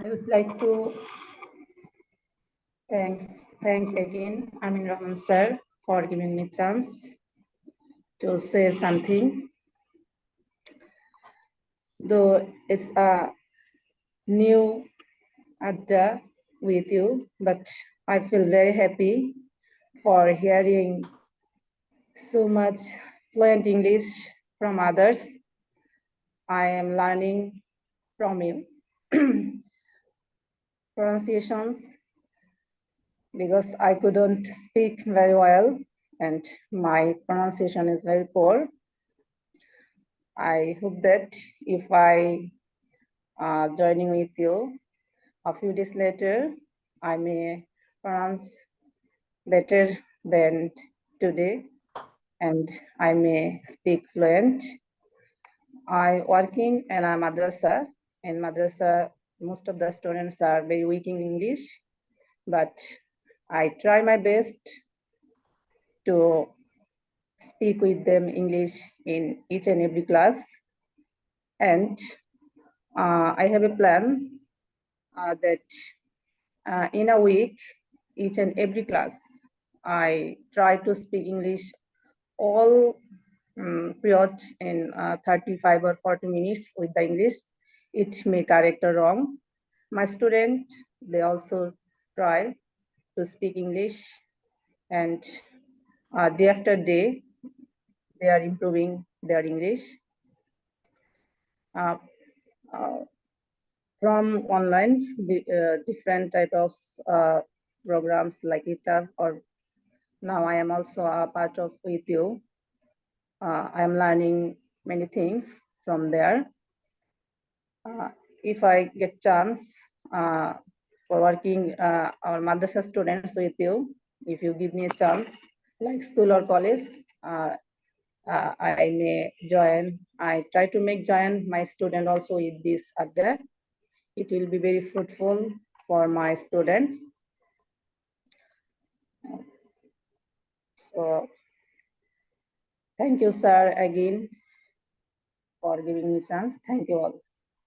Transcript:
I would like to thanks, thank again Amin Rahman sir for giving me chance to say something. Though it's a new adda with you, but I feel very happy for hearing so much fluent English from others. I am learning from you. pronunciations because I couldn't speak very well and my pronunciation is very poor. I hope that if I uh, joining with you a few days later, I may pronounce better than today and I may speak fluent. I working in a madrasa. In madrasa, most of the students are very weak in English, but I try my best to speak with them English in each and every class. And uh, I have a plan uh, that uh, in a week, each and every class, I try to speak English all um, period in uh, 35 or 40 minutes with the English. It may correct or wrong. My student, they also try to speak English and uh, day after day, they are improving their English. Uh, uh, from online, uh, different type of uh, programs like ETAR or now I am also a part of with you. Uh, I am learning many things from there. Uh, if I get chance uh, for working uh, our madrasa students with you, if you give me a chance, like school or college, uh, I may join. I try to make join my student also with this other. It will be very fruitful for my students. So thank you, sir, again for giving me chance. Thank you all.